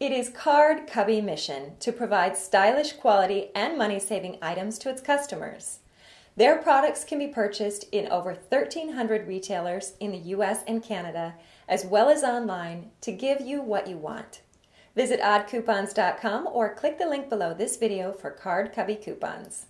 It is Card Cubby mission to provide stylish quality and money saving items to its customers. Their products can be purchased in over 1,300 retailers in the US and Canada, as well as online, to give you what you want. Visit oddcoupons.com or click the link below this video for Card Cubby coupons.